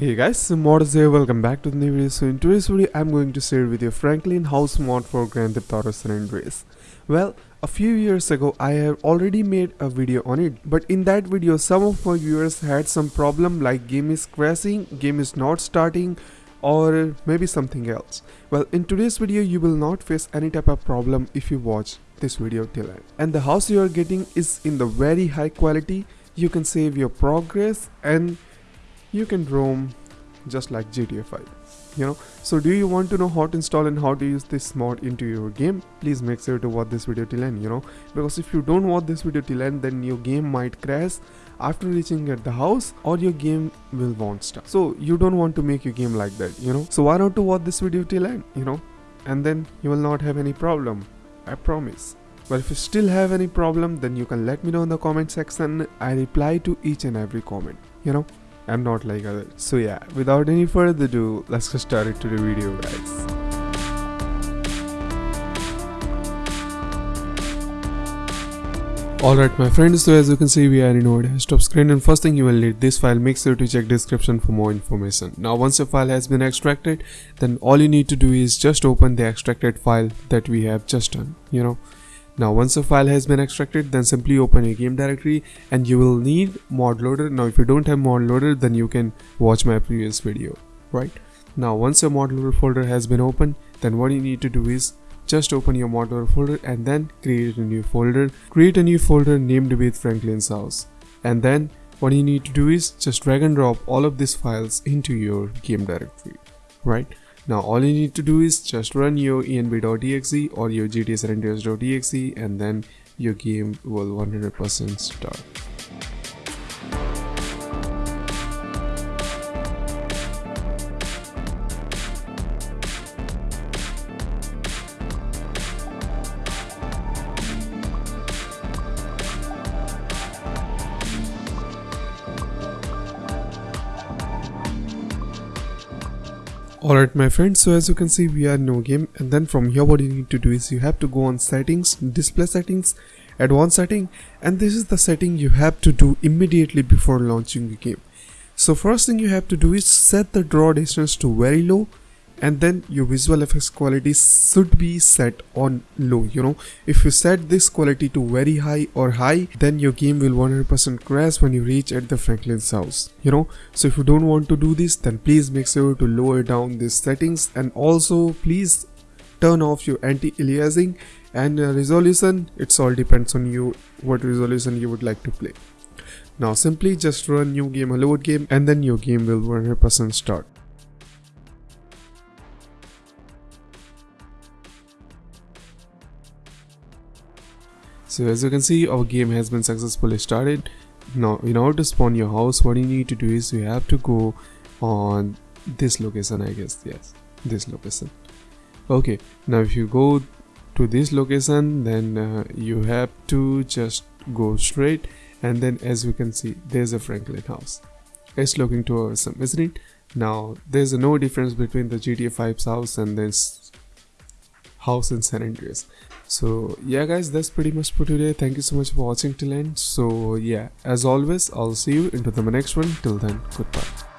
Hey guys, Mods here, welcome back to the new video. So in today's video, I'm going to share with you Franklin house mod for Grand Theft Auto San Andreas. Well, a few years ago, I have already made a video on it, but in that video, some of my viewers had some problem like game is crashing, game is not starting, or maybe something else. Well, in today's video, you will not face any type of problem if you watch this video till end. And the house you are getting is in the very high quality. You can save your progress and you can roam just like GTA 5 you know? So do you want to know how to install and how to use this mod into your game? Please make sure to watch this video till end you know? Because if you don't watch this video till end then your game might crash after reaching at the house or your game will won't start. So you don't want to make your game like that you know? So why not to watch this video till end you know? And then you will not have any problem i promise. But if you still have any problem then you can let me know in the comment section. I reply to each and every comment you know I'm not like others. So yeah, without any further ado, let's get started to the video guys. Alright my friends, so as you can see we are in our desktop screen and first thing you will need this file, make sure to check description for more information. Now once your file has been extracted, then all you need to do is just open the extracted file that we have just done, you know. Now once the file has been extracted then simply open your game directory and you will need mod loader. Now if you don't have mod loader then you can watch my previous video right. Now once your mod loader folder has been opened then what you need to do is just open your mod loader folder and then create a new folder. Create a new folder named with Franklin's house and then what you need to do is just drag and drop all of these files into your game directory right now all you need to do is just run your env.exe or your gtsrenders.exe and then your game will 100% start. Alright my friends, so as you can see we are no game and then from here what you need to do is you have to go on settings, display settings, advanced setting and this is the setting you have to do immediately before launching the game. So first thing you have to do is set the draw distance to very low and then your visual effects quality should be set on low you know. If you set this quality to very high or high then your game will 100% crash when you reach at the franklin's house you know. So if you don't want to do this then please make sure to lower down these settings. And also please turn off your anti-aliasing and uh, resolution. It's all depends on you what resolution you would like to play. Now simply just run new game a load game and then your game will 100% start So as you can see our game has been successfully started. Now in order to spawn your house what you need to do is you have to go on this location I guess yes this location. Okay now if you go to this location then uh, you have to just go straight and then as you can see there's a Franklin house. It's looking too awesome isn't it? Now there's no difference between the GTA 5's house and this house in San Andreas so yeah guys that's pretty much for today. Thank you so much for watching till end. So yeah as always i'll see you into the next one. Till then goodbye